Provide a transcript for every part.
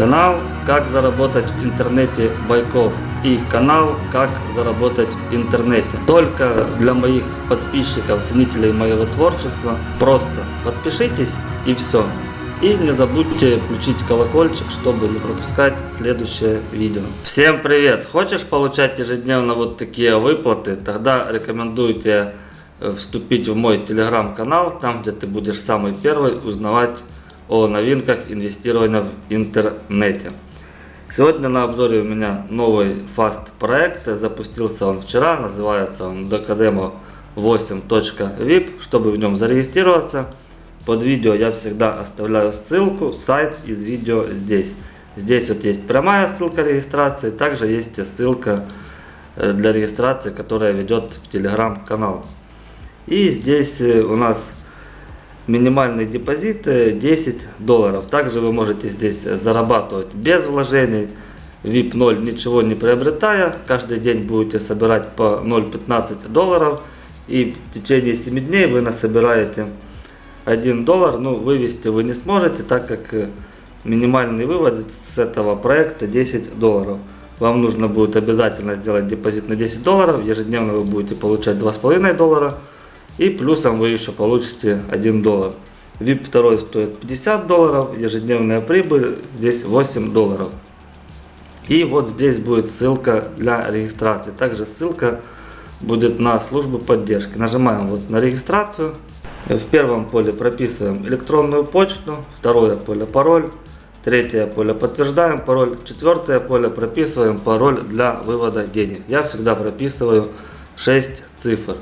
Канал «Как заработать в интернете Байков» и канал «Как заработать в интернете». Только для моих подписчиков, ценителей моего творчества. Просто подпишитесь и все. И не забудьте включить колокольчик, чтобы не пропускать следующее видео. Всем привет! Хочешь получать ежедневно вот такие выплаты? Тогда рекомендую тебе э, вступить в мой телеграм-канал, там где ты будешь самый первый узнавать о новинках инвестирования в интернете. Сегодня на обзоре у меня новый фаст проект. Запустился он вчера, называется он Docademo 8.vip. Чтобы в нем зарегистрироваться, под видео я всегда оставляю ссылку, сайт из видео здесь. Здесь вот есть прямая ссылка регистрации, также есть ссылка э, для регистрации, которая ведет в телеграм-канал. И здесь э, у нас минимальный депозит 10 долларов. Также вы можете здесь зарабатывать без вложений. VIP 0 ничего не приобретая. Каждый день будете собирать по 0,15 долларов. И в течение 7 дней вы насобираете 1 доллар. Ну, вывести вы не сможете, так как э, минимальный вывод с этого проекта 10 долларов. Вам нужно будет обязательно сделать депозит на 10 долларов. Ежедневно вы будете получать 2,5 доллара. И плюсом вы еще получите 1 доллар. VIP 2 стоит 50 долларов, ежедневная прибыль здесь 8 долларов. И вот здесь будет ссылка для регистрации. Также ссылка будет на службу поддержки. Нажимаем вот на регистрацию. В первом поле прописываем электронную почту, второе поле пароль, третье поле подтверждаем пароль, четвертое поле прописываем пароль для вывода денег. Я всегда прописываю 6 цифр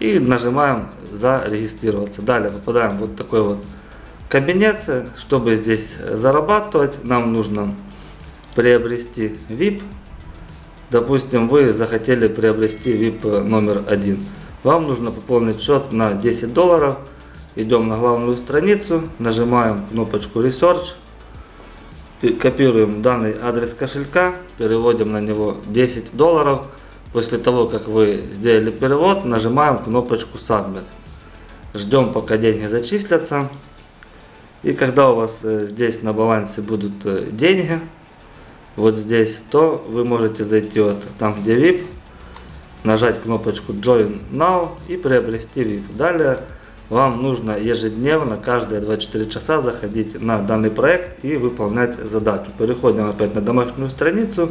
и нажимаем зарегистрироваться. Далее попадаем в вот такой вот кабинет. Чтобы здесь зарабатывать, нам нужно приобрести VIP. Допустим, вы захотели приобрести VIP номер один. Вам нужно пополнить счет на 10 долларов. Идем на главную страницу, нажимаем кнопочку Research, копируем данный адрес кошелька, переводим на него 10 долларов. После того, как вы сделали перевод, нажимаем кнопочку Submit. Ждем, пока деньги зачислятся. И когда у вас э, здесь на балансе будут э, деньги, вот здесь, то вы можете зайти вот там, где VIP, нажать кнопочку Join Now и приобрести VIP. Далее вам нужно ежедневно, каждые 24 часа заходить на данный проект и выполнять задачу. Переходим опять на домашнюю страницу.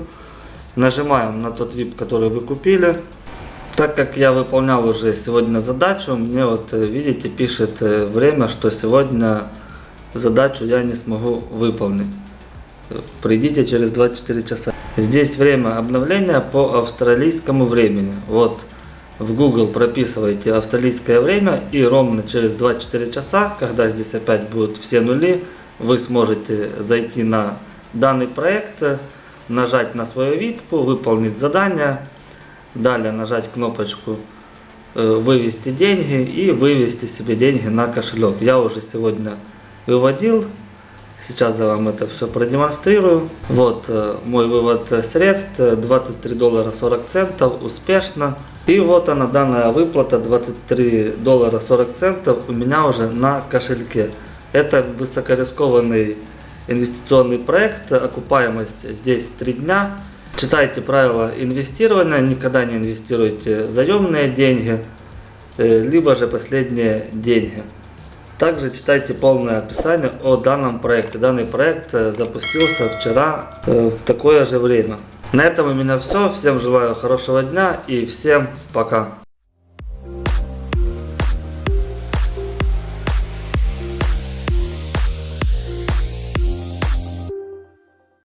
Нажимаем на тот VIP, который вы купили. Так как я выполнял уже сегодня задачу, мне вот, э, видите, пишет э, время, что сегодня задачу я не смогу выполнить. Придите через 24 часа. Здесь время обновления по австралийскому времени. Вот в Google прописываете австралийское время и ровно через 24 часа, когда здесь опять будут все нули, вы сможете зайти на данный проект, нажать на свою випку, выполнить задание, далее нажать кнопочку э, вывести деньги и вывести себе деньги на кошелек. Я уже сегодня выводил, сейчас я вам это все продемонстрирую. Вот э, мой вывод средств, 23 доллара 40 центов, успешно. И вот она, данная выплата, 23 доллара 40 центов у меня уже на кошельке. Это высокорискованный инвестиционный проект, окупаемость здесь 3 дня. Читайте правила инвестирования, никогда не инвестируйте заемные деньги, э, либо же последние деньги. Также читайте полное описание о данном проекте. Данный проект э, запустился вчера э, в такое же время. На этом у меня все. Всем желаю хорошего дня и всем пока.